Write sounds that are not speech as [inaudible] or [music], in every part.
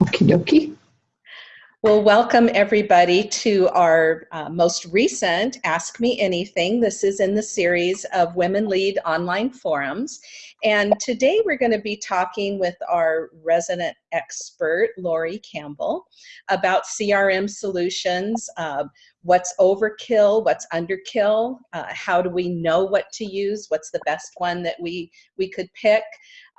Okie dokie. Well, welcome everybody to our uh, most recent Ask Me Anything. This is in the series of Women Lead Online Forums. And today we're going to be talking with our resident expert, Lori Campbell, about CRM solutions, uh, what's overkill, what's underkill, uh, how do we know what to use, what's the best one that we, we could pick.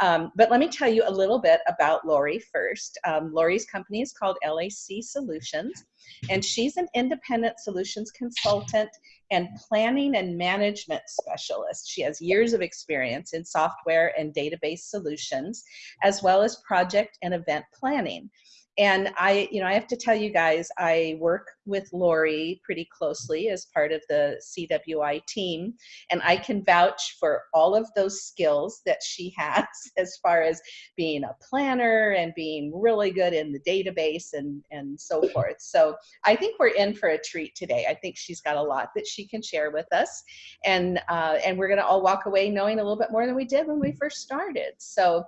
Um, but let me tell you a little bit about Lori first. Um, Lori's company is called LAC Solutions, and she's an independent solutions consultant and planning and management specialist. She has years of experience in software and database solutions, as well as project and event planning. And I, you know, I have to tell you guys, I work with Lori pretty closely as part of the CWI team, and I can vouch for all of those skills that she [laughs] has as far as being a planner and being really good in the database and, and so forth. So I think we're in for a treat today. I think she's got a lot that she can share with us, and, uh, and we're gonna all walk away knowing a little bit more than we did when we first started. So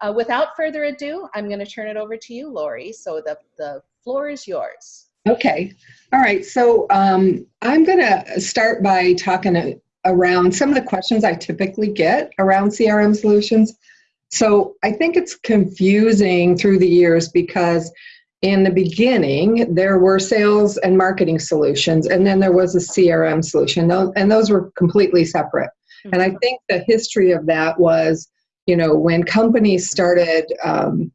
uh, without further ado, I'm gonna turn it over to you, Lori. So the, the floor is yours. Okay. All right. So um, I'm going to start by talking around some of the questions I typically get around CRM solutions. So I think it's confusing through the years because in the beginning there were sales and marketing solutions and then there was a CRM solution and those were completely separate. Mm -hmm. And I think the history of that was, you know, when companies started um,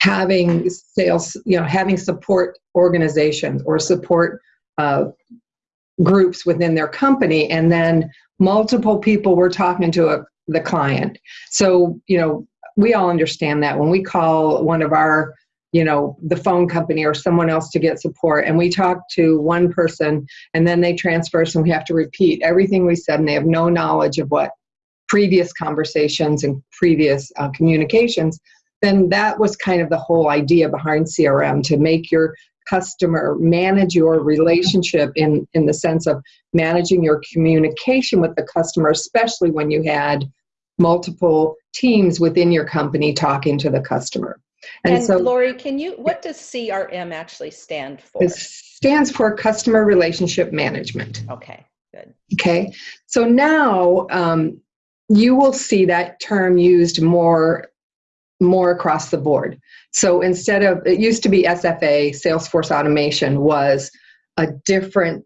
having sales, you know, having support organizations or support uh, groups within their company, and then multiple people were talking to a, the client. So, you know, we all understand that when we call one of our you know the phone company or someone else to get support and we talk to one person and then they transfer and we have to repeat everything we said and they have no knowledge of what previous conversations and previous uh, communications then that was kind of the whole idea behind CRM to make your customer manage your relationship in, in the sense of managing your communication with the customer, especially when you had multiple teams within your company talking to the customer. And, and so, Lori, can you, what does CRM actually stand for? It stands for Customer Relationship Management. Okay, good. Okay, so now um, you will see that term used more more across the board. So instead of, it used to be SFA, Salesforce Automation, was a different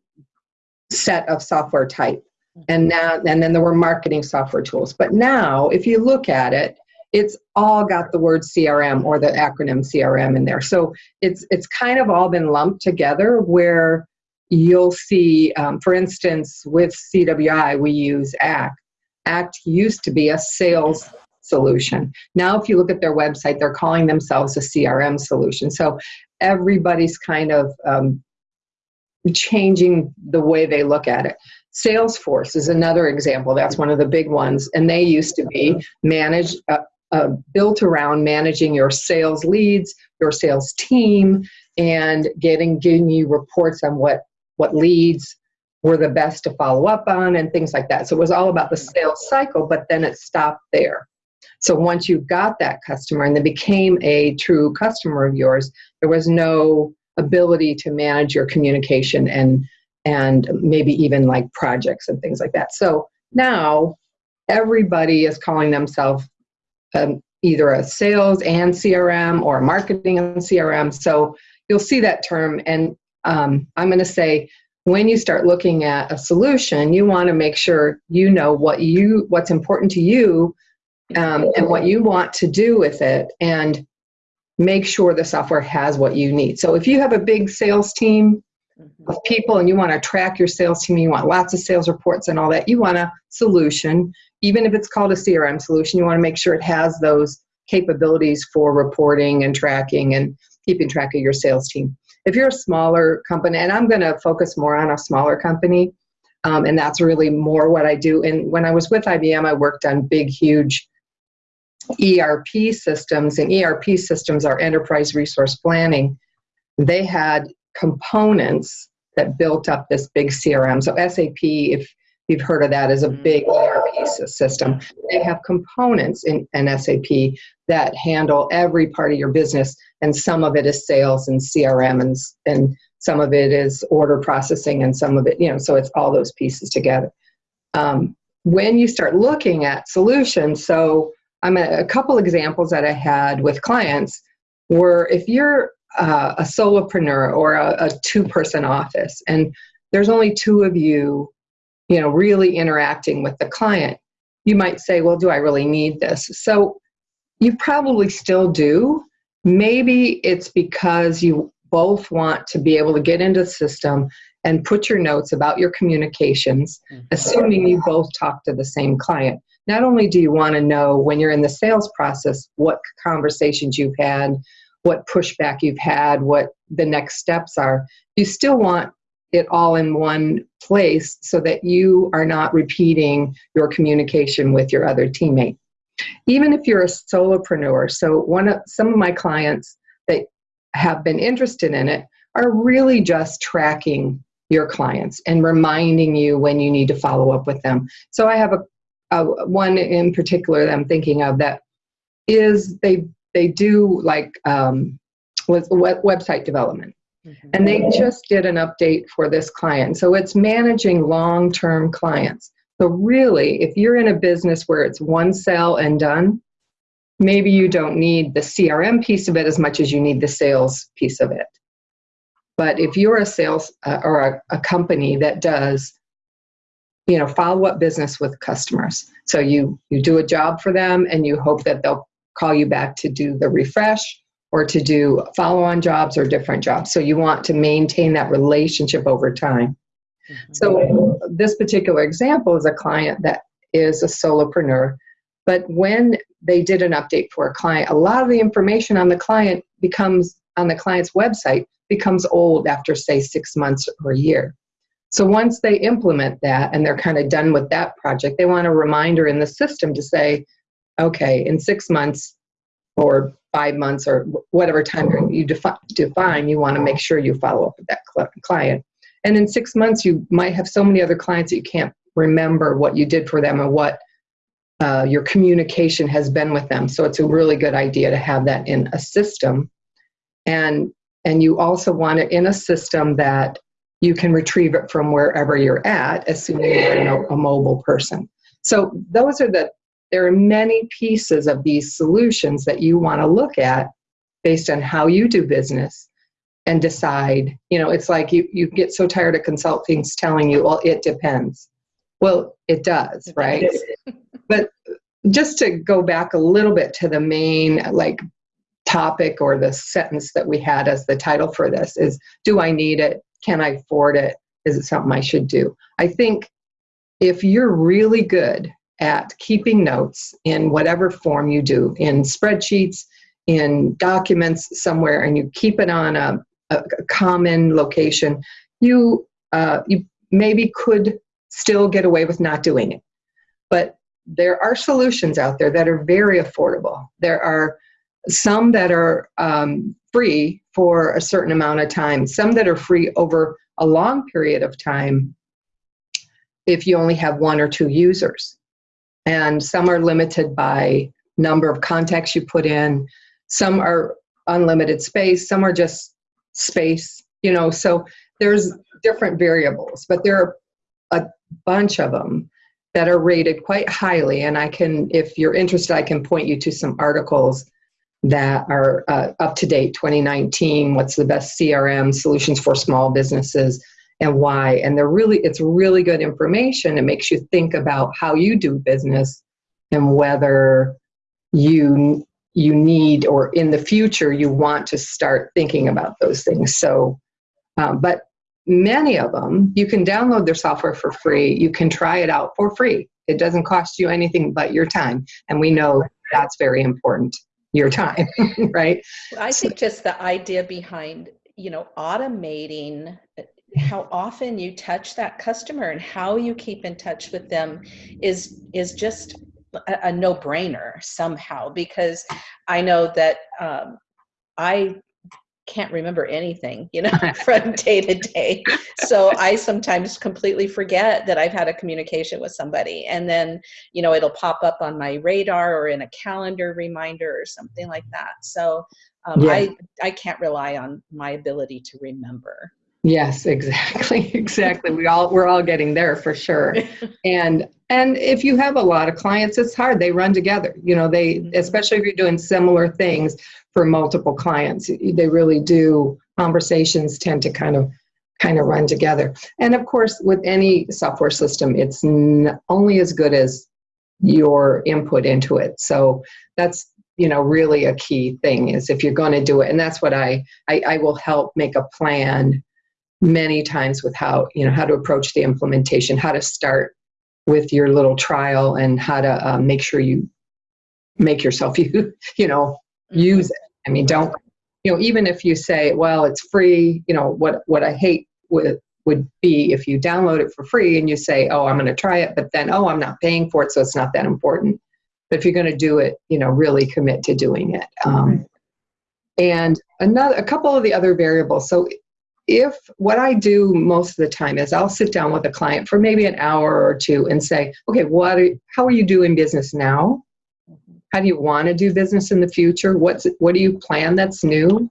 set of software type. And now, and then there were marketing software tools. But now, if you look at it, it's all got the word CRM or the acronym CRM in there. So it's it's kind of all been lumped together where you'll see, um, for instance, with CWI, we use ACT. ACT used to be a sales solution. Now, if you look at their website, they're calling themselves a CRM solution. So everybody's kind of um, changing the way they look at it. Salesforce is another example. That's one of the big ones. And they used to be managed, uh, uh, built around managing your sales leads, your sales team, and getting giving you reports on what what leads were the best to follow up on and things like that. So it was all about the sales cycle, but then it stopped there. So once you got that customer and they became a true customer of yours, there was no ability to manage your communication and and maybe even like projects and things like that. So now everybody is calling themselves um, either a sales and CRM or marketing and CRM. So you'll see that term and um, I'm going to say when you start looking at a solution, you want to make sure you know what you what's important to you um, and what you want to do with it and make sure the software has what you need. So if you have a big sales team mm-hmm. of people and you want to track your sales team, you want lots of sales reports and all that, you want a solution, even if it's called a CRM solution, you want to make sure it has those capabilities for reporting and tracking and keeping track of your sales team. If you're a smaller company, and I'm going to focus more on a smaller company, um, and that's really more what I do. And when I was with IBM, I worked on big, huge ERP systems, and ERP systems are enterprise resource planning, they had components that built up this big CRM. So SAP, if you've heard of that, is a mm-hmm. big ERP system. They have components in an SAP that handle every part of your business and some of it is sales and crm and, and some of it is order processing and some of it you know so it's all those pieces together um, when you start looking at solutions so i'm a, a couple examples that i had with clients were if you're uh, a solopreneur or a, a two person office and there's only two of you you know really interacting with the client you might say well do i really need this? So you probably still do. Maybe it's because you both want to be able to get into the system and put your notes about your communications mm-hmm. assuming you both talk to the same client not only do you want to know when you're in the sales process what conversations you've had what pushback you've had what the next steps are you still want it all in one place so that you are not repeating your communication with your other teammate. Even if you're a solopreneur, so one of some of my clients that have been interested in it are really just tracking your clients and reminding you when you need to follow up with them. So I have a, a one in particular that I'm thinking of that is they they do like um, with website development Mm-hmm. And they just did an update for this client. So it's managing long term clients. So, really, if you're in a business where it's one sale and done, maybe you don't need the CRM piece of it as much as you need the sales piece of it. But if you're a sales uh, or a, a company that does you know follow up business with customers so you you do a job for them and you hope that they'll call you back to do the refresh or to do follow on jobs or different jobs. So you want to maintain that relationship over time. Mm-hmm. So this particular example is a client that is a solopreneur, but when they did an update for a client, a lot of the information on the client becomes on the client's website becomes old after say 6 months or a year. So once they implement that and they're kind of done with that project, they want a reminder in the system to say, okay, in 6 months or five months or whatever time you defi- define, you want to make sure you follow up with that cl- client. And in six months, you might have so many other clients that you can't remember what you did for them and what uh, your communication has been with them. So it's a really good idea to have that in a system. And and you also want it in a system that you can retrieve it from wherever you're at, assuming you're a mobile person. So those are the there are many pieces of these solutions that you want to look at based on how you do business and decide you know it's like you, you get so tired of consultings telling you well it depends. Well it does right? but just to go back a little bit to the main like topic or the sentence that we had as the title for this is do i need it can i afford it is it something i should do i think if you're really good at keeping notes in whatever form you do in spreadsheets, in documents somewhere, and you keep it on a, a common location, you, uh, you maybe could still get away with not doing it. But there are solutions out there that are very affordable. There are some that are um, free for a certain amount of time, some that are free over a long period of time if you only have one or two users. And some are limited by number of contacts you put in. Some are unlimited space. Some are just space you know so there's different variables but there are a bunch of them that are rated quite highly. And i can if you're interested i can point you to some articles that are uh, up to date 2019 what's the best crm solutions for small businesses and why. And they're really, it's really good information. It makes you think about how you do business and whether you you need or in the future you want to start thinking about those things. So, um, but many of them you can download their software for free. You can try it out for free. It doesn't cost you anything but your time, and we know that's very important. Your time, [laughs] right? I think just the idea behind you know automating how often you touch that customer and how you keep in touch with them is is just a, a no-brainer somehow because i know that um, i can't remember anything, you know, [laughs] [laughs] from day to day. So I sometimes completely forget that I've had a communication with somebody. And then, you know, it'll pop up on my radar or in a calendar reminder or something like that. So um, Yeah. I, I can't rely on my ability to remember. Yes, [laughs] exactly, exactly. We all we're all getting there for sure. [laughs] And and if you have a lot of clients, it's hard. They run together. You know, they Mhm. especially if you're doing similar things for multiple clients, they really do. Conversations tend to kind of kind of run together. And of course, with any software system, it's n- only as good as your input into it. So that's you know really a key thing is if you're going to do it, and that's what I I, I will help make a plan many times with how you know how to approach the implementation how to start with your little trial and how to uh, make sure you make yourself [laughs] you you know use it. I mean don't you know even if you say well it's free you know what what i hate would would be if you download it for free and you say oh i'm going to try it but then oh i'm not paying for it so it's not that important. But if you're going to do it you know really commit to doing it um, and another a couple of the other variables. So if what I do most of the time is I'll sit down with a client for maybe an hour or two and say, okay, what are, how are you doing business now? How do you want to do business in the future? What's what do you plan that's new?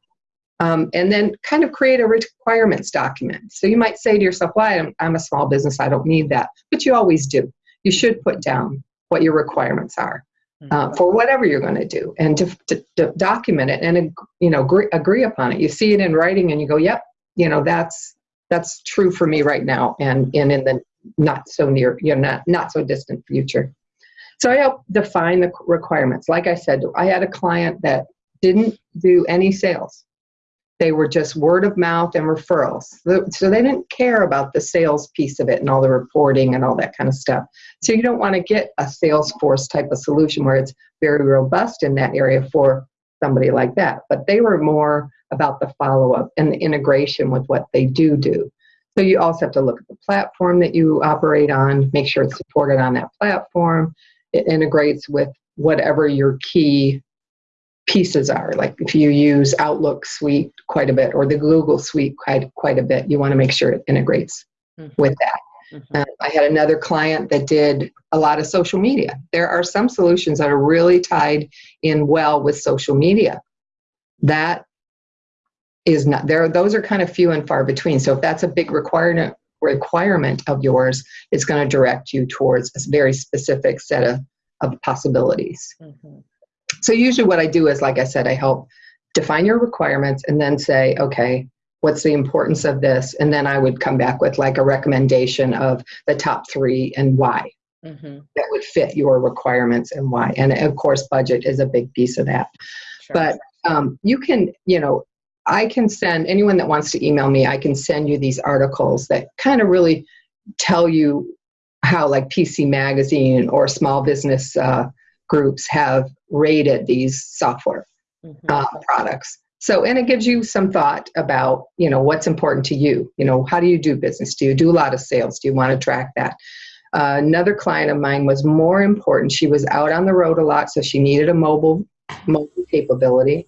Um, and then kind of create a requirements document. So you might say to yourself, "Well, I'm, I'm a small business. I don't need that," but you always do. You should put down what your requirements are uh, for whatever you're going to do, and to, to, to document it and you know agree, agree upon it. You see it in writing, and you go, "Yep, you know that's that's true for me right now and, and in the not so near you know not, not so distant future. So i help define the requirements. Like i said i had a client that didn't do any sales. They were just word of mouth and referrals. So they didn't care about the sales piece of it and all the reporting and all that kind of stuff. So you don't want to get a salesforce type of solution where it's very robust in that area for somebody like that. But they were more about the follow up and the integration with what they do do. So you also have to look at the platform that you operate on, make sure it's supported on that platform. It integrates with whatever your key pieces are. Like if you use Outlook Suite quite a bit or the Google Suite quite quite a bit, you want to make sure it integrates Mhm. with that. Mhm. Uh, I had another client that did a lot of social media. There are some solutions that are really tied in well with social media. That is not there. Those are kind of few and far between. So if that's a big requirement requirement of yours, it's going to direct you towards a very specific set of, of possibilities. Mhm. So usually what I do is, like I said, I help define your requirements and then say, okay, what's the importance of this? And then I would come back with like a recommendation of the top three and why Mhm. that would fit your requirements and why. And of course, budget is a big piece of that. Sure. But um, you can, you know, I can send anyone that wants to email me, I can send you these articles that kind of really tell you how, like PC Magazine or small business uh, groups have rated these software Mhm. uh, products. So, and it gives you some thought about, you know, what's important to you. You know, how do you do business? Do you do a lot of sales? Do you want to track that? Uh, another client of mine was more important. She was out on the road a lot, so she needed a mobile mobile capability.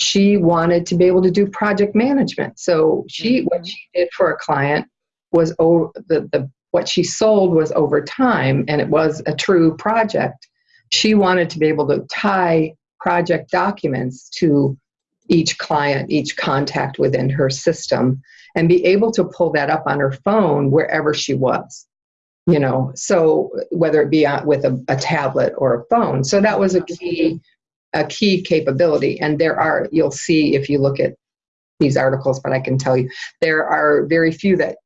She wanted to be able to do project management. So she, what Mhm. she did for a client was over the, the what she sold was over time, and it was a true project. She wanted to be able to tie project documents to each client, each contact within her system, and be able to pull that up on her phone wherever she was. You know, so whether it be with a, a tablet or a phone. So that was a key, a key capability. And there are, you'll see if you look at these articles, but I can tell you there are very few that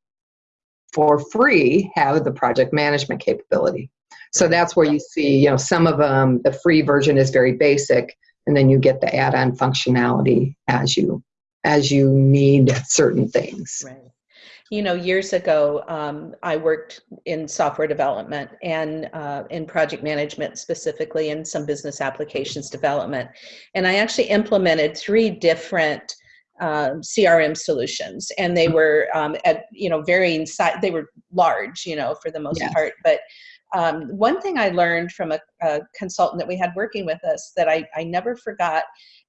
for free have the project management capability. So that's where you see, you know, some of them, the free version is very basic, and then you get the add-on functionality as you as you need certain things. Right. You know, years ago, um, I worked in software development and uh, in project management specifically, and some business applications development. And I actually implemented three different um, CRM solutions, and they were um, at you know varying size. They were large, you know, for the most Yes. part. But um, one thing I learned from a, a consultant that we had working with us that I, I never forgot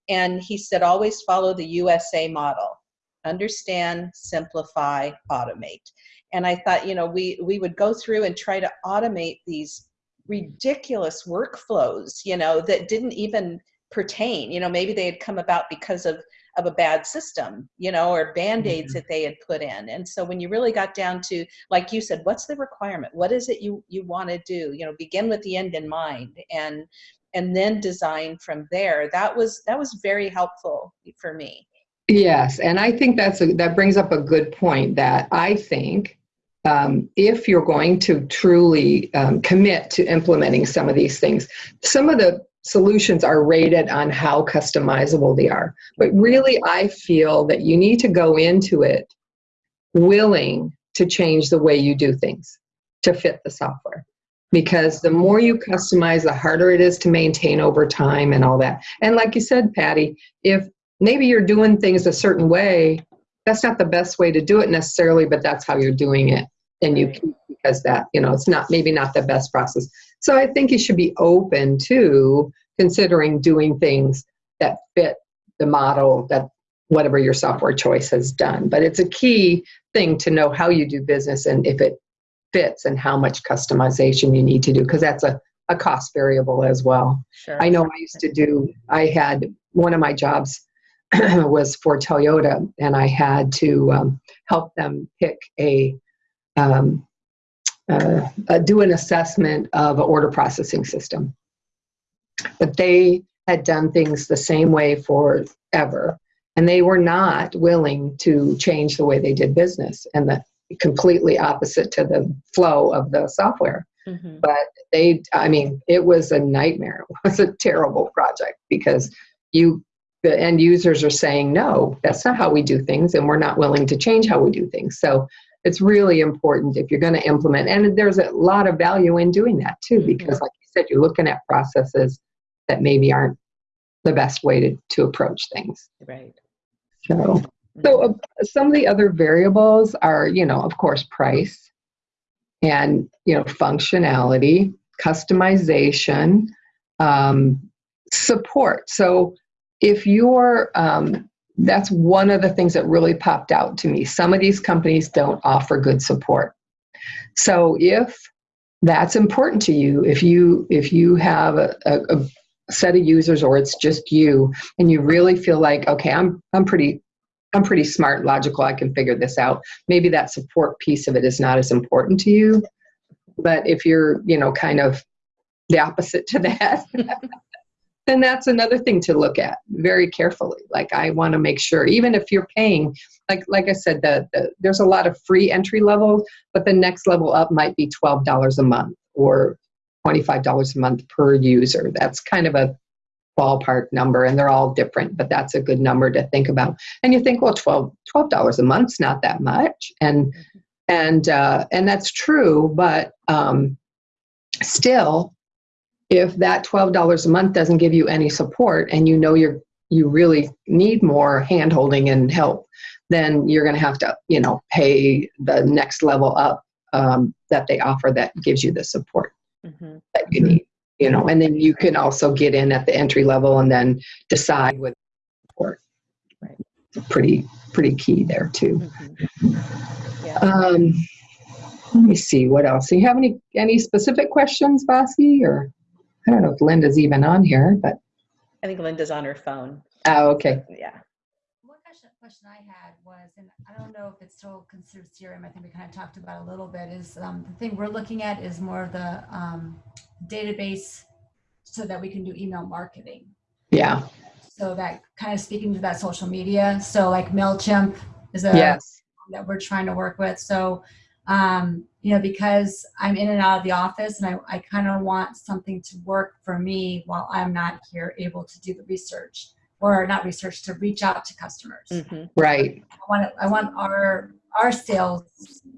And he said, always follow the USA model understand, simplify, automate. And I thought, you know, we, we would go through and try to automate these ridiculous workflows, you know, that didn't even pertain. You know, maybe they had come about because of of a bad system, you know, or band-aids Mhm. that they had put in. And so when you really got down to, like you said, what's the requirement? What is it you you want to do? You know, begin with the end in mind and and then design from there. That was that was very helpful for me. Yes, and I think that's a, that brings up a good point. That I think um, if you're going to truly um, commit to implementing some of these things, some of the solutions are rated on how customizable they are. But really, I feel that you need to go into it willing to change the way you do things to fit the software. Because the more you customize, the harder it is to maintain over time and all that. And like you said, Patty, if maybe you're doing things a certain way, that's not the best way to do it necessarily, but that's how you're doing it. And you because that, you know, it's not maybe not the best process. So I think you should be open to considering doing things that fit the model that whatever your software choice has done. But it's a key thing to know how you do business and if it fits and how much customization you need to do, because that's a, a cost variable as well. Sure. I know I used to do, I had one of my jobs [clears throat] was for Toyota, and I had to um, help them pick a, um, uh, uh, do an assessment of an order processing system. But they had done things the same way forever, and they were not willing to change the way they did business, and the completely opposite to the flow of the software Mhm. but they i mean it was a nightmare [laughs] it was a terrible project because you the end users are saying no that's not how we do things and we're not willing to change how we do things so it's really important if you're going to implement and there's a lot of value in doing that too because like you said you're looking at processes that maybe aren't the best way to, to approach things Right. so so uh, some of the other variables are, you know, of course, price and, you know, functionality, customization, um, support. So if you're, um, that's one of the things that really popped out to me. Some of these companies don't offer good support. So if that's important to you, if you if you have a, a, a set of users or it's just you and you really feel like okay i'm i'm pretty i'm pretty smart logical i can figure this out maybe that support piece of it is not as important to you but if you're you know kind of the opposite to that [laughs] then that's another thing to look at very carefully. Like i want to make sure even if you're paying like like i said the, the there's a lot of free entry level but the next level up might be $12 a month or $25 a month per user. That's kind of a ballpark number and they're all different but that's a good number to think about. And you think well 12 dollars a month's not that much. And and uh, and that's true but um, still if that $12 a month doesn't give you any support and you know you're you really need more hand holding and help then you're going to have to you know pay the next level up um, that they offer that gives you the support Mhm. that you need you know and then you can also get in at the entry level and then decide with support Right. It's pretty pretty key there too Mhm. Yeah. um let me see what else do you have any any specific questions Vasi or i don't know if linda's even on here but I think Linda's on her phone. oh okay Yeah. One question, question I had was, and I don't know if it's still considered CRM, I think we kind of talked about a little bit, is um, the thing we're looking at is more of the um, database so that we can do email marketing. yeah So that kind of speaking to that social media. So like MailChimp is a yes that we're trying to work with. So, um, you know, because I'm in and out of the office and I, I kind of want something to work for me while I'm not here able to do the research or not research to reach out to customers. Mhm. right I want it, I want our our sales.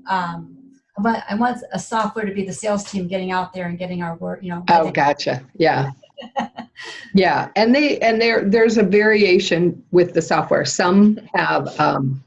Um, I want I want a software to be the sales team getting out there and getting our work. You know. Oh, getting- gotcha. Yeah. [laughs] yeah, and they and there there's a variation with the software. Some have um,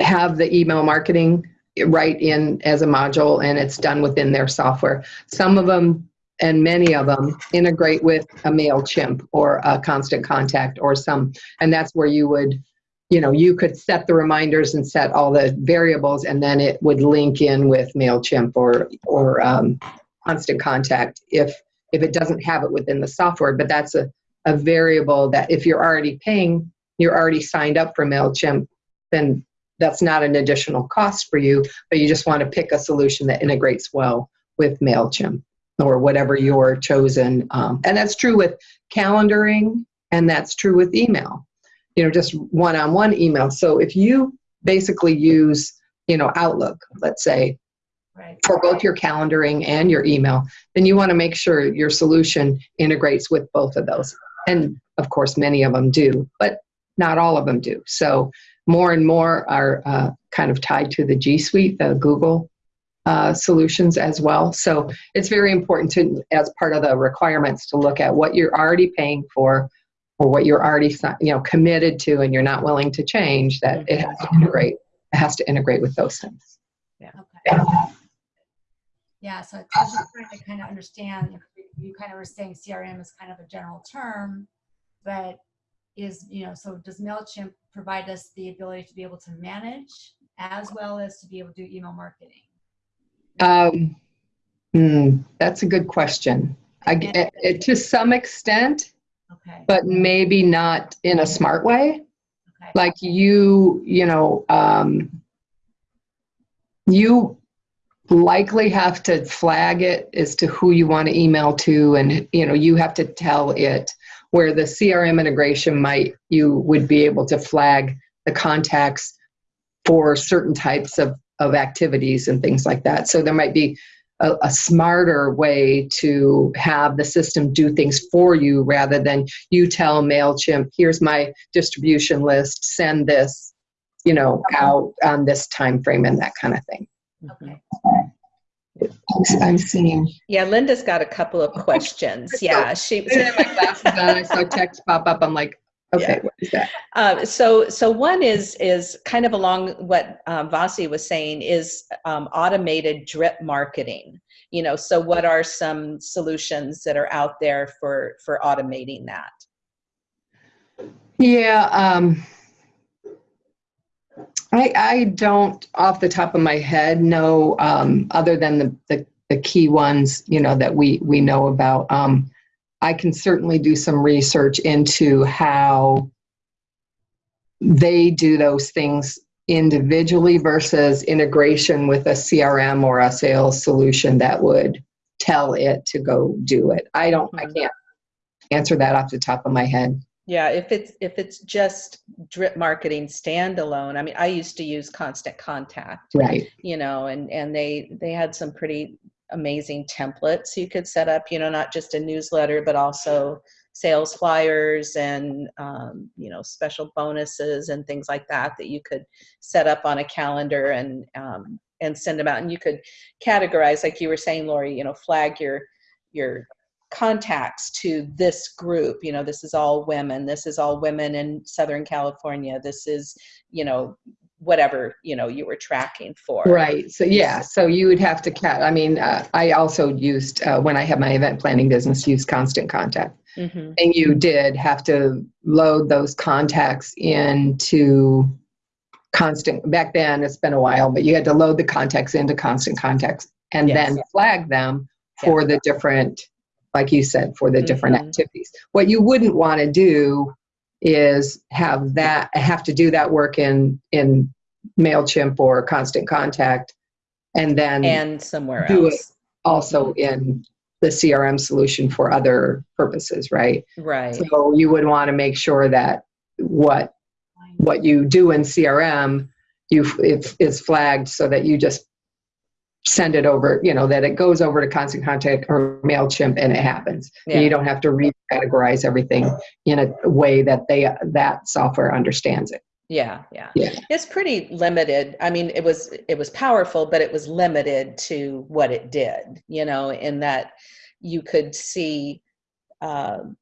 have the email marketing right in as a module, and it's done within their software. Some of them and many of them integrate with a MailChimp or a Constant Contact or some, and that's where you would, you know, you could set the reminders and set all the variables, and then it would link in with MailChimp or, or um, Constant Contact if, if it doesn't have it within the software. But that's a, a variable that if you're already paying, you're already signed up for MailChimp, then that's not an additional cost for you, but you just want to pick a solution that integrates well with MailChimp or whatever your chosen. Um, and that's true with calendaring and that's true with email, you know, just one on one email. So if you basically use, you know, Outlook, let's say, Right. for both your calendaring and your email, then you want to make sure your solution integrates with both of those. And of course, many of them do, but not all of them do. So more and more are uh, kind of tied to the G Suite, the Google uh, solutions as well. So it's very important to, as part of the requirements, to look at what you're already paying for or what you're already you know committed to and you're not willing to change that it has to integrate it has to integrate with those things yeah Okay. Yeah, so I was just trying to kind of understand, you kind of were saying CRM is kind of a general term, but is, you know, so does MailChimp provide us the ability to be able to manage as well as to be able to do email marketing? um, hmm, that's a good question. I, eh, eh, to some extent Okay, but maybe not in a smart way. Okay, like you you know um, you likely have to flag it as to who you want to email to and you know you have to tell it where the crm integration might you would be able to flag the contacts for certain types of, of activities and things like that. So there might be a, a smarter way to have the system do things for you rather than you tell mailchimp here's my distribution list send this you know out on this time frame and that kind of thing. Okay. I'm seeing Yeah, Linda's got a couple of questions. [laughs] Yeah, she. I had my glasses on i saw text pop up i'm like okay Yeah. what is that Uh, so, so one is is kind of along what um, Vasi was saying is um, automated drip marketing. You know, so what are some solutions that are out there for for automating that? Yeah, um, I, I don't off the top of my head know, um, other than the, the, the key ones, you know, that we, we know about. Um, I can certainly do some research into how they do those things individually versus integration with a CRM or a sales solution that would tell it to go do it. I don't, I Mhm. can't answer that off the top of my head. Yeah, if it's if it's just drip marketing standalone, I mean, I used to use Constant Contact. Right. you know and and they they had some pretty amazing templates you could set up you know not just a newsletter but also sales flyers and um, you know special bonuses and things like that that you could set up on a calendar and um, and send them out and you could categorize like you were saying lori you know flag your your contacts to this group you know this is all women this is all women in southern california this is you know whatever you know you were tracking for Right. So yeah. So you would have to cat. I mean, uh, I also used uh, when I had my event planning business, used Constant Contact, hmm and you did have to load those contacts into Constant. Back then, it's been a while, but you had to load the contacts into Constant Contacts and Yes. then flag them for the different, like you said, for the different Mhm. activities. What you wouldn't want to do is have that have to do that work in in Mailchimp or Constant Contact, and then and somewhere Do it. also in the CRM solution for other purposes, right? right So you would want to make sure that what what you do in CRM, you is flagged so that you just send it over, you know, that it goes over to Constant Contact or Mailchimp and it happens. And you don't have to recategorize everything in a way that they that software understands it. yeah yeah Yeah. it's pretty limited i mean it was it was powerful but it was limited to what it did you know in that you could see um,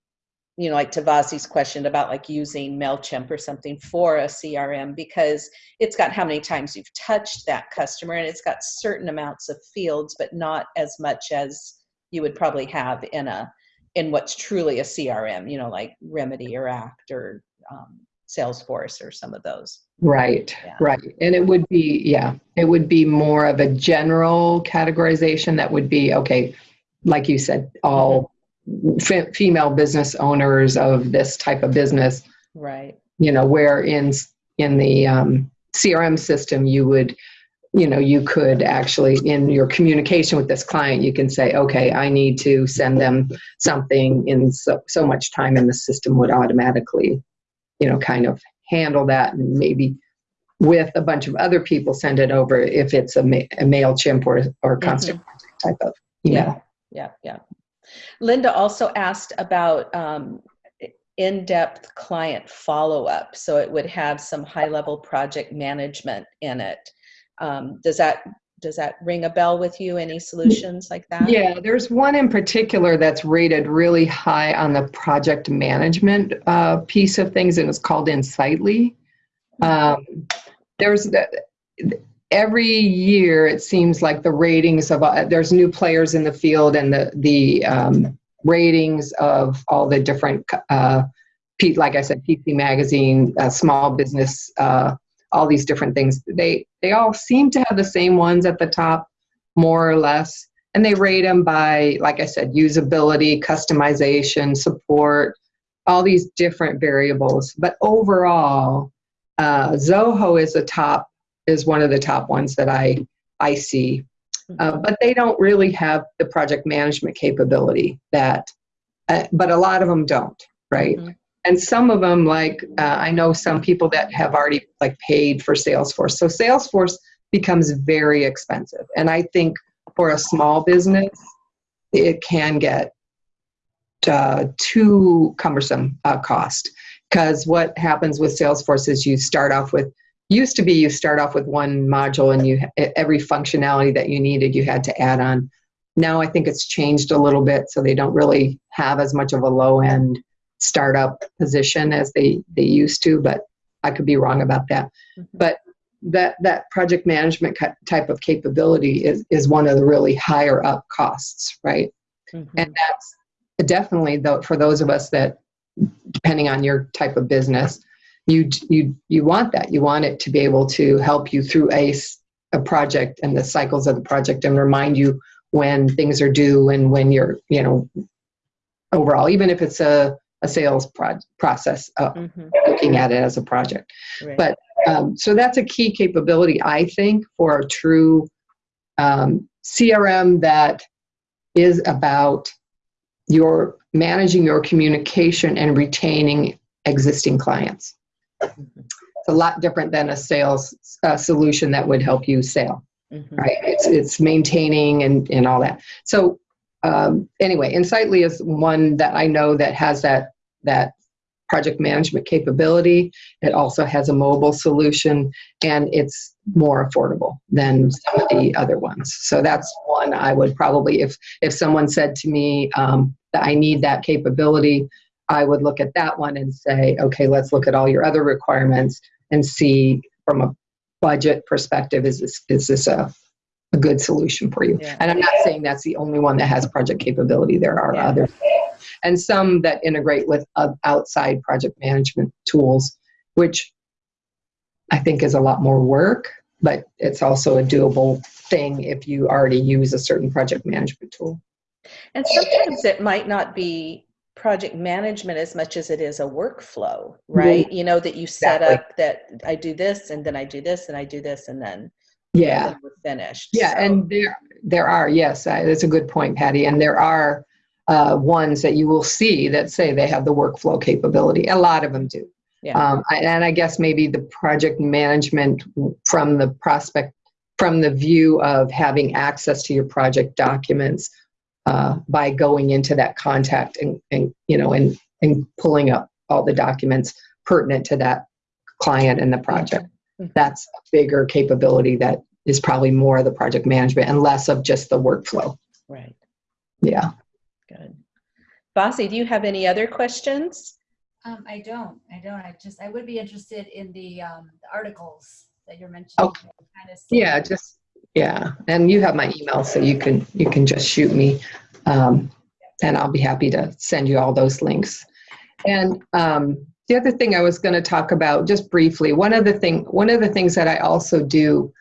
you know like Tavasi's question about like using mailchimp or something for a crm because it's got how many times you've touched that customer and it's got certain amounts of fields but not as much as you would probably have in a in what's truly a CRM, you know, like Remedy or Act or um, Salesforce or some of those. Right, Yeah. right. And it would be, yeah, it would be more of a general categorization that would be, okay, like you said, all fe- female business owners of this type of business, Right. you know, where in, in the um, CRM system, you would, you know, you could actually, in your communication with this client, you can say, okay, I need to send them something in so, so much time and the system would automatically, you know, kind of handle that and maybe with a bunch of other people send it over if it's a, ma- a MailChimp or, or constant contact type of email. Yeah, yeah. Linda also asked about um, in-depth client follow-up, so it would have some high-level project management in it. Um, does that does that ring a bell with you? Any solutions like that? Yeah, there's one in particular that's rated really high on the project management uh, piece of things, and it's called Insightly. Um, there's the, every year it seems like the ratings of uh, there's new players in the field, and the the um, ratings of all the different uh, like I said, PC Magazine, uh, Small Business. Uh, all these different things they they all seem to have the same ones at the top more or less and they rate them by like i said usability customization support all these different variables but overall uh, zoho is a top is one of the top ones that i i see. Uh, but they don't really have the project management capability that uh, but a lot of them don't right? Mhm. and some of them like uh, i know some people that have already like paid for salesforce. So salesforce becomes very expensive. And i think for a small business it can get uh, too cumbersome uh, cost. Because what happens with salesforce is you start off with used to be you start off with one module and you every functionality that you needed you had to add on now i think it's changed a little bit so they don't really have as much of a low end startup position as they they used to but i could be wrong about that Mhm. but that that project management type of capability is is one of the really higher up costs right Mhm. and that's definitely though for those of us that depending on your type of business you you you want that you want it to be able to help you through a, a project and the cycles of the project and remind you when things are due and when you're you know overall even if it's a, a sales pro- process uh, Mhm. looking at it as a project Right. but- um, so that's a key capability, I think, for a true um, CRM that is about your managing your communication and retaining existing clients. It's a lot different than a sales uh, solution that would help you sell, Mhm. right? It's it's maintaining and and all that. So um, anyway, Insightly is one that I know that has that that project management capability. It also has a mobile solution and it's more affordable than some of the other ones. So that's one I would probably, if, if someone said to me um, that I need that capability, I would look at that one and say, okay, let's look at all your other requirements and see from a budget perspective, is this, is this a, a good solution for you? Yeah. And I'm not saying that's the only one that has project capability. There are Yeah. others and some that integrate with uh, outside project management tools, which I think is a lot more work, but it's also a doable thing if you already use a certain project management tool. And sometimes it might not be project management as much as it is a workflow, right? You know, that you set Exactly. up that I do this and then I do this and I do this and then, Yeah, then we're finished. yeah, So- and there there are yes, uh, that's a good point, Patty. And there are uh, ones that you will see that say they have the workflow capability. A lot of them do. Yeah. Um, and I guess maybe the project management from the prospect, from the view of having access to your project documents uh, by going into that contact and, and you know, and, and pulling up all the documents pertinent to that client and the project. Mhm. That's a bigger capability that is probably more of the project management and less of just the workflow. Right. Yeah. Good. Vasi, do you have any other questions? Um, I don't, I don't, I just, I would be interested in the, um, the articles that you're mentioning. Okay. Kind of Yeah, just Yeah, and you have my email, so you can you can just shoot me, um, and I'll be happy to send you all those links. And um, the other thing I was going to talk about, just briefly, one of the thing one of the things that I also do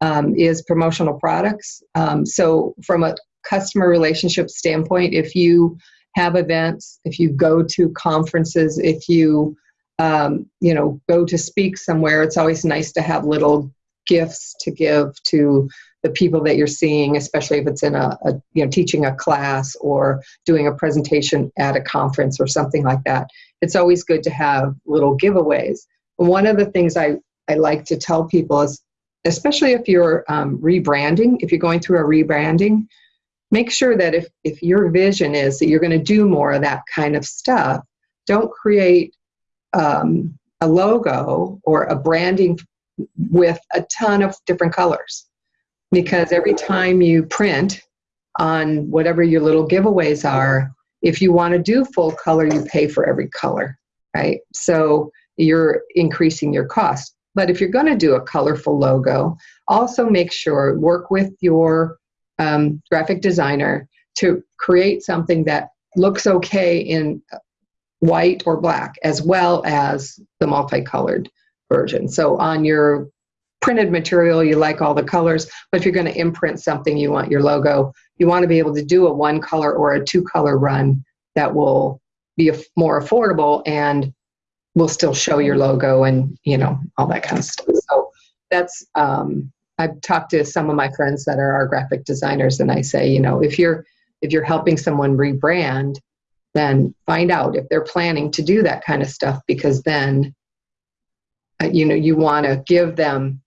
um, is promotional products. Um, so from a customer relationship standpoint, if you have events, if you go to conferences, if you um, you know go to speak somewhere, it's always nice to have little gifts to give to the people that you're seeing, especially if it's in a, a, you know teaching a class or doing a presentation at a conference or something like that. It's always good to have little giveaways. One of the things I, I like to tell people is, especially if you're um, rebranding, if you're going through a rebranding, make sure that if, if your vision is that you're going to do more of that kind of stuff, don't create um, a logo or a branding with a ton of different colors. Because every time you print on whatever your little giveaways are if you want to do full color you pay for every color right? So you're increasing your cost. But if you're going to do a colorful logo also make sure work with your um, graphic designer to create something that looks okay in white or black as well as the multicolored version. So on your printed material, you like all the colors, but if you're going to imprint something, you want your logo, you want to be able to do a one color or a two color run that will be more affordable and will still show your logo and you know all that kind of stuff. So that's um, I've talked to some of my friends that are our graphic designers, and I say, you know, if you're if you're helping someone rebrand, then find out if they're planning to do that kind of stuff because then you know you want to give them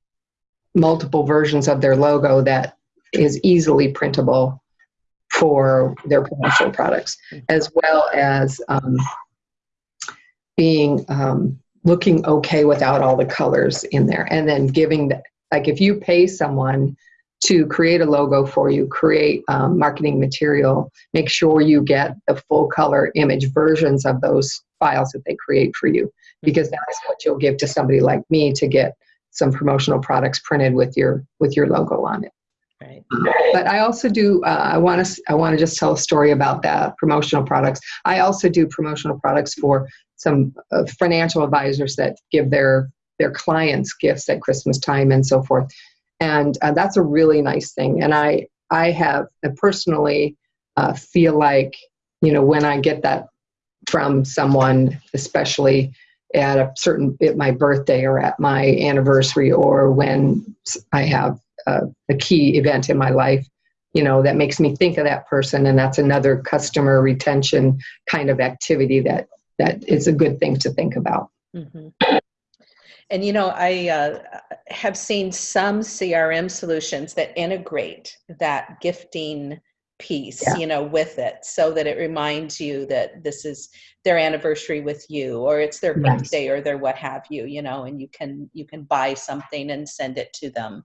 multiple versions of their logo that is easily printable for their promotional products as well as um, being um, looking okay without all the colors in there. And then giving the, like if you pay someone to create a logo for you, create um, marketing material, make sure you get the full color image versions of those files that they create for you, because that's what you'll give to somebody like me to get some promotional products printed with your with your logo on it. Right. But I also do. Uh, I want to. I want to just tell a story about that promotional products. I also do promotional products for some uh, financial advisors that give their their clients gifts at Christmas time and so forth and uh, that's a really nice thing and i i have I personally uh, feel like you know when i get that from someone especially at a certain at my birthday or at my anniversary or when i have a, a key event in my life you know that makes me think of that person and that's another customer retention kind of activity that that is a good thing to think about mm-hmm. And you know, I uh, have seen some CRM solutions that integrate that gifting piece, yeah. you know, with it so that it reminds you that this is their anniversary with you or it's their yes. birthday or their what have you, you know, and you can you can buy something and send it to them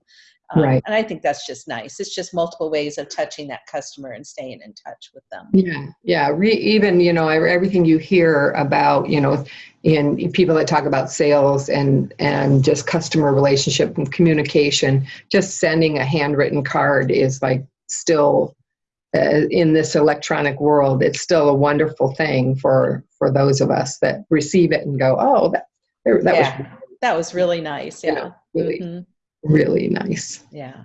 um, right. And I think that's just nice. It's just multiple ways of touching that customer and staying in touch with them. Yeah, yeah. Re- even you know everything you hear about you know in people that talk about sales and and just customer relationship and communication. Just sending a handwritten card is like still uh, in this electronic world. It's still a wonderful thing for for those of us that receive it and go, oh, that that yeah, was that was really nice. Yeah, yeah really. Mm-hmm really nice. Yeah.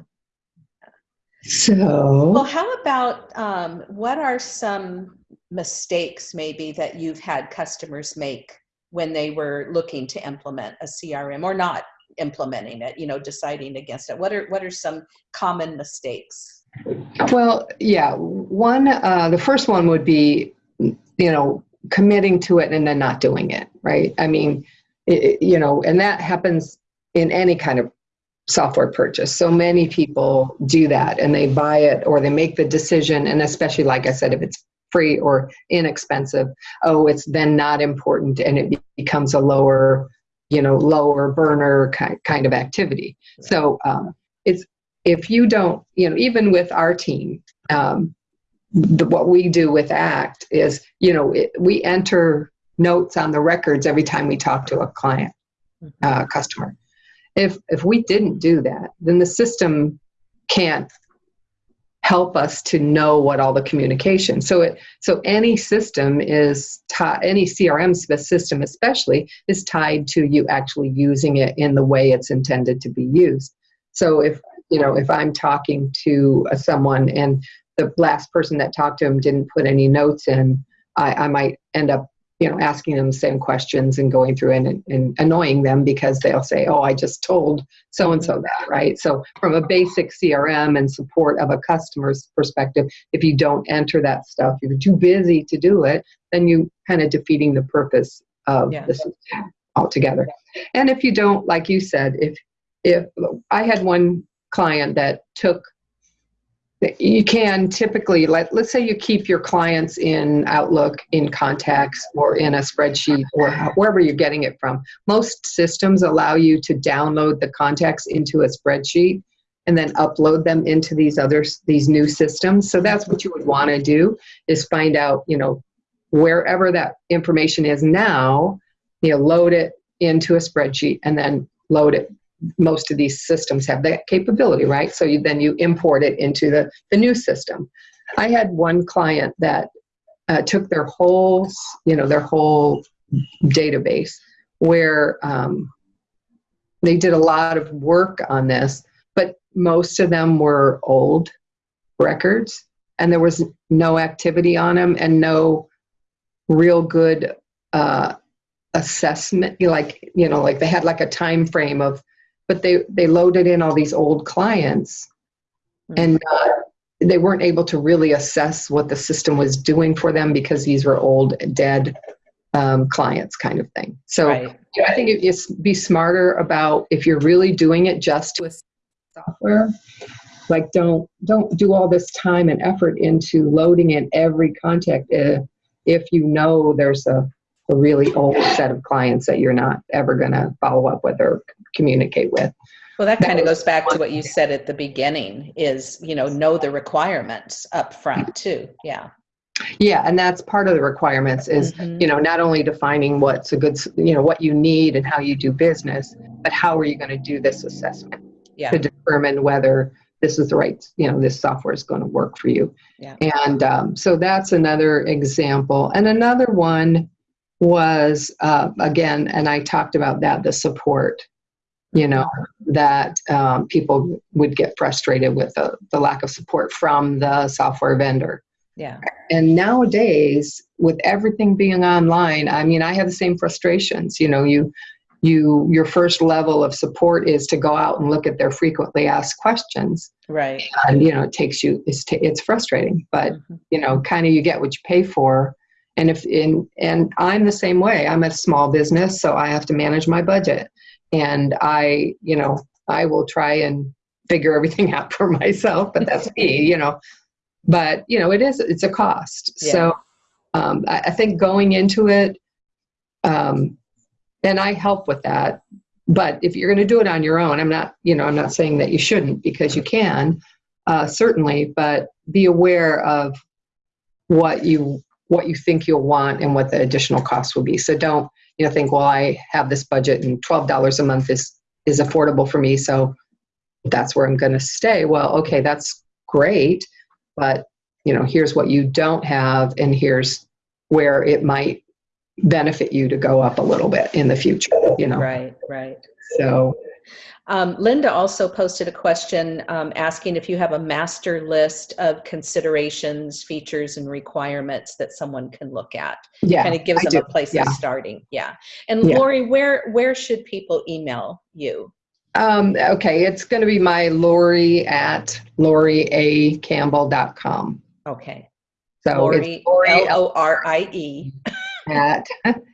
So, well, how about um, what are some mistakes maybe that you've had customers make when they were looking to implement a CRM or not implementing it? You know, deciding against it. What are what are some common mistakes? Well, yeah, one uh, the first one would be, you know, committing to it and then not doing it. Right? I mean, it, you know, and that happens in any kind of software purchase. So many people do that and they buy it or they make the decision, and especially, like I said, if it's free or inexpensive, oh, it's then not important and it becomes a lower, you know, lower burner kind of activity. So um, it's if you don't, you know, even with our team, um, the, what we do with ACT is, you know, it, we enter notes on the records every time we talk to a client, mm-hmm. uh, customer if if we didn't do that then the system can't help us to know what all the communication. So it so any system is any CRM system especially is tied to you actually using it in the way it's intended to be used. So if you know if I'm talking to uh, someone and the last person that talked to him didn't put any notes in, I, I might end up you know asking them the same questions and going through and, and annoying them because they'll say oh i just told so and so that right? So from a basic crm and support of a customer's perspective if you don't enter that stuff you're too busy to do it then you kind of defeating the purpose of Yeah. the system altogether. And if you don't like you said if if i had one client that took you can typically let let's say you keep your clients in outlook in contacts or in a spreadsheet or wherever you're getting it from. Most systems allow you to download the contacts into a spreadsheet and then upload them into these other these new systems. So that's what you would want to do is find out you know wherever that information is now you know load it into a spreadsheet and then load it most of these systems have that capability, right? So you, then you import it into the, the new system. I had one client that uh, took their whole, you know, their whole database where um, they did a lot of work on this, but most of them were old records and there was no activity on them and no real good uh, assessment like you know like they had like a time frame of but they they loaded in all these old clients Hmm. and not, they weren't able to really assess what the system was doing for them because these were old dead um, clients kind of thing so Right. know, i think if you be smarter about if you're really doing it just to a software like don't don't do all this time and effort into loading in every contact uh, if you know there's a, a really old set of clients that you're not ever going to follow up with or communicate with Well, that That kind of goes back to what you said at the beginning is, you know, know the requirements up front too. Yeah. yeah and that's part of the requirements is Mhm. you know not only defining what's a good you know what you need and how you do business but how are you going to do this assessment Yeah. to determine whether this is the right you know this software is going to work for you Yeah. and um, so that's another example and another one was uh, again and i talked about that the support you know that um, people would get frustrated with the, the lack of support from the software vendor Yeah. and nowadays with everything being online i mean i have the same frustrations you know you you your first level of support is to go out and look at their frequently asked questions Right. and you know it takes you it's, t- it's frustrating but Mhm. you know kind of you get what you pay for and if in and i'm the same way i'm a small business so i have to manage my budget and i you know i will try and figure everything [laughs] out for myself but that's me [laughs] you know. But you know it is it's a cost. So um, I, I think going into it um, and i help with that. But if you're going to do it on your own i'm not you know i'm not saying that you shouldn't because you can uh, certainly but be aware of what you what you think you'll want and what the additional cost will be. So don't you know think well i have this budget and $12 a month is is affordable for me so that's where i'm going to stay well okay that's great but you know here's what you don't have and here's where it might benefit you to go up a little bit in the future you know Right. Right. so Um, Linda also posted a question um, asking if you have a master list of considerations, features, and requirements that someone can look at. yeah Kind of gives I them do. a place yeah. of starting. Yeah. And Yeah. Lori, where where should people email you? um, okay it's going to be my lori at loriacampbell.com Okay. so Lori, it's lori L O R I E. at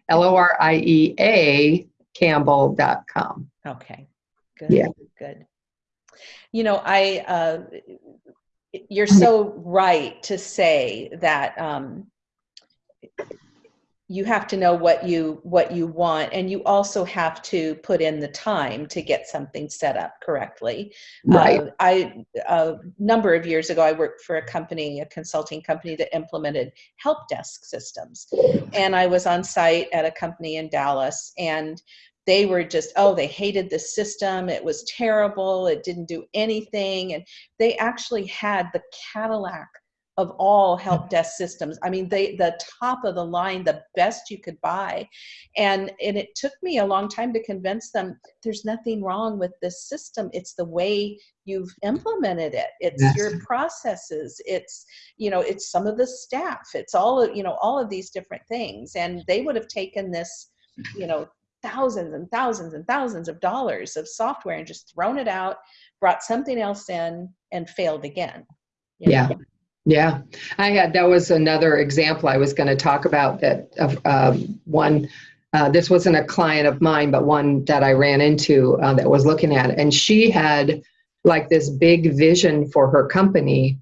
l-o-r-i-e-a campbell.com Okay. Good. Yeah. Good. You know, I, uh, you're so right to say that, um, you have to know what you what you want and you also have to put in the time to get something set up correctly right uh, i a number of years ago i worked for a company a consulting company that implemented help desk systems and i was on site at a company in dallas and they were just, oh, they hated the system. It was terrible. It didn't do anything. And they actually had the Cadillac of all help desk systems. I mean, they the top of the line, the best you could buy. And and it took me a long time to convince them there's nothing wrong with this system. It's the way you've implemented it. It's Yes. your processes. It's, you know, it's some of the staff. It's all of, you know, all of these different things. And they would have taken this, you know, thousands and thousands and thousands of dollars of software and just thrown it out, brought something else in and failed again. Yeah. Yeah, I had, that was another example I was going to talk about that of um, one, uh, this wasn't a client of mine, but one that I ran into uh, that was looking at it. And she had like this big vision for her company.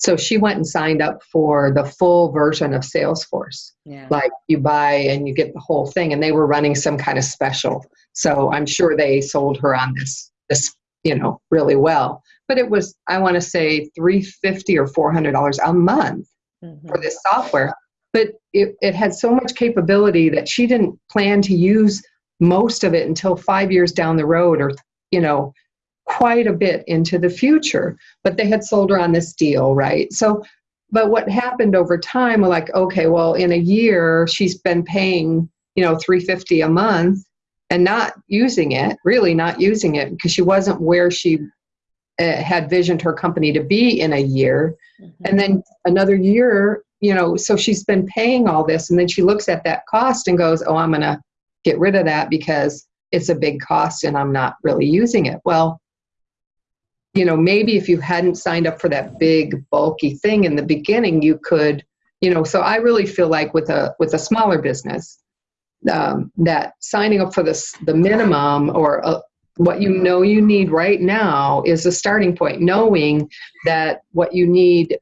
So she went and signed up for the full version of Salesforce. Yeah. Like you buy and you get the whole thing, and they were running some kind of special. So I'm sure they sold her on this, this, you know, really well but it was i want to say 350 or 400 dollars a month Mhm. for this software but it, it had so much capability that she didn't plan to use most of it until five years down the road or you know quite a bit into the future but they had sold her on this deal right? So but what happened over time we're like okay well in a year she's been paying you know 350 a month and not using it really not using it because she wasn't where she uh, had visioned her company to be in a year. Mhm. and then another year you know so she's been paying all this and then she looks at that cost and goes oh i'm going to get rid of that because it's a big cost and i'm not really using it. Well you know maybe if you hadn't signed up for that big bulky thing in the beginning you could you know so i really feel like with a with a smaller business um, that signing up for this the minimum or uh what you know you need right now is a starting point knowing that what you need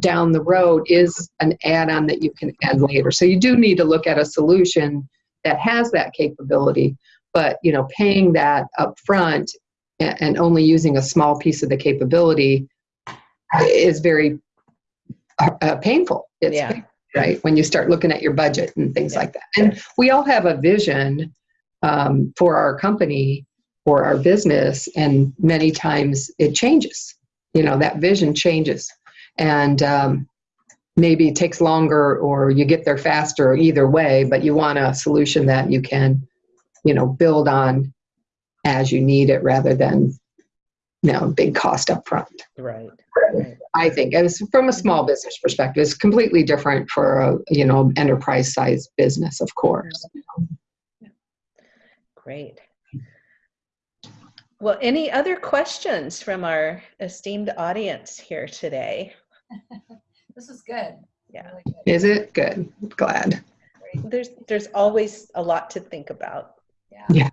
down the road is an add-on that you can add later. So you do need to look at a solution that has that capability but you know paying that up front a- and only using a small piece of the capability is very uh, painful it's Yeah. painful, right when you start looking at your budget and things Yeah. like that and we all have a vision um, for our company or our business and many times it changes you know that vision changes and um, maybe it takes longer or you get there faster either way but you want a solution that you can you know build on as you need it rather than you know big cost up front Right. right. i think as from a small business perspective it's completely different for a you know enterprise size business of course Great. Well, any other questions from our esteemed audience here today? [laughs] This is good. Yeah. Really good. is it good glad There's there's always a lot to think about. Yeah.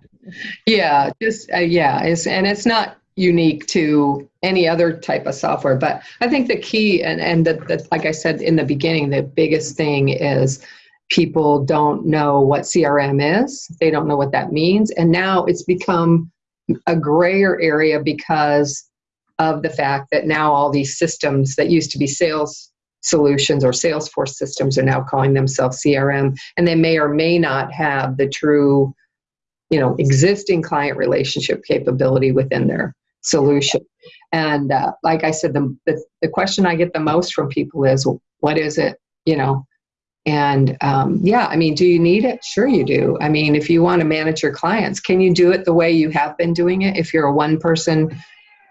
Yeah. Just uh, yeah, it's and it's not unique to any other type of software, but I think the key and and the, the like I said in the beginning, the biggest thing is people don't know what CRM is. They don't know what that means, and now it's become a grayer area because of the fact that now all these systems that used to be sales solutions or Salesforce systems are now calling themselves CRM, and they may or may not have the true you know existing client relationship capability within their solution. And uh, like i said the, the, the question i get the most from people is what is it? You know? And um, yeah i mean do you need it? Sure you do. I mean if you want to manage your clients can you do it the way you have been doing it? If you're a one person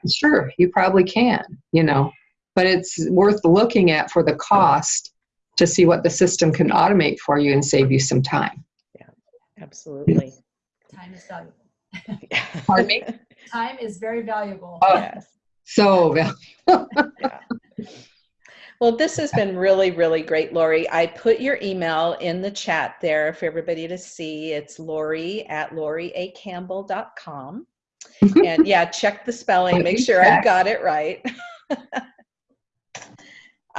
sure you probably can you know? But it's worth looking at for the cost to see what the system can automate for you and save you some time. Yeah, Absolutely. Time is valuable. Pardon me? [laughs] Time is very valuable. Oh. yes. so val- [laughs] Well, this has been really, really great, Lori. I put your email in the chat there for everybody to see. It's Lori at loriacampbell.com. [laughs] and yeah, check the spelling, make sure I've got it right.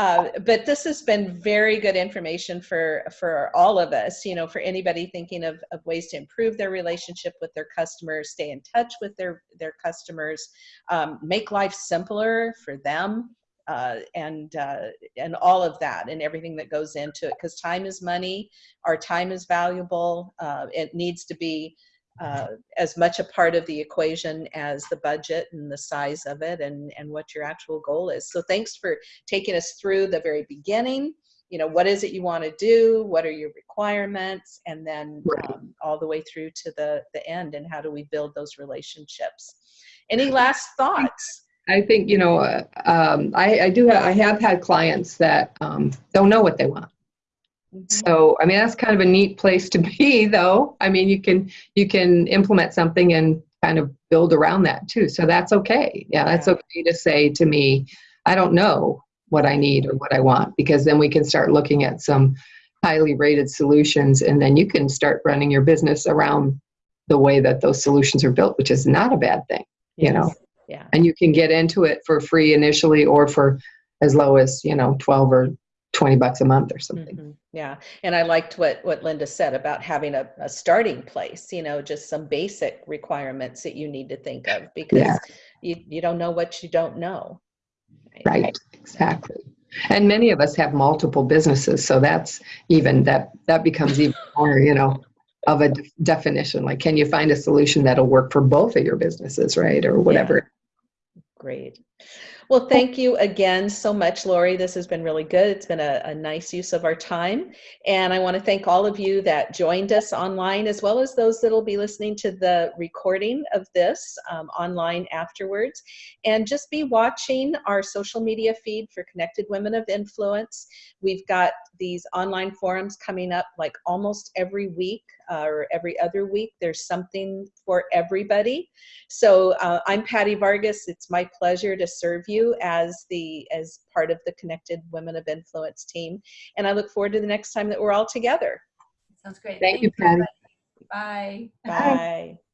Uh, but this has been very good information for for all of us you know for anybody thinking of, of ways to improve their relationship with their customers stay in touch with their their customers um, make life simpler for them uh, and uh, and all of that and everything that goes into it because time is money our time is valuable uh, it needs to be uh, as much a part of the equation as the budget and the size of it and, and what your actual goal is. So thanks for taking us through the very beginning. You know, what is it you want to do? What are your requirements? And then um, all the way through to the, the end and how do we build those relationships? Any last thoughts? I think, you know, uh, um, I, I do, ha- I have had clients that um, don't know what they want. Mhm. So, I mean, that's kind of a neat place to be, [laughs] though. I mean, you can you can implement something and kind of build around that too. So that's okay. Yeah, that's okay to say to me, I don't know what I need or what I want, because then we can start looking at some highly rated solutions, and then you can start running your business around the way that those solutions are built, which is not a bad thing. you know. Yeah. And you can get into it for free initially, or for as low as you know, twelve or twenty bucks a month or something. Mhm. Yeah, and I liked what what Linda said about having a, a starting place. You know, just some basic requirements that you need to think of because Yeah. you you don't know what you don't know. Right, exactly. And many of us have multiple businesses, so that's even that that becomes even [laughs] more, you know, of a de- definition. Like, can you find a solution that'll work for both of your businesses, right, or whatever? Great. Well, thank you again so much, Lori. This has been really good. It's been a, a nice use of our time. And I want to thank all of you that joined us online, as well as those that will be listening to the recording of this um, online afterwards. And just be watching our social media feed for Connected Women of Influence. We've got these online forums coming up like almost every week uh, or every other week. There's something for everybody. So uh, I'm Patty Vargas. It's my pleasure to serve you as the as part of the Connected Women of Influence team, and I look forward to the next time that we're all together. Sounds great. Thank you, Patty. everybody. Bye. Bye. [laughs]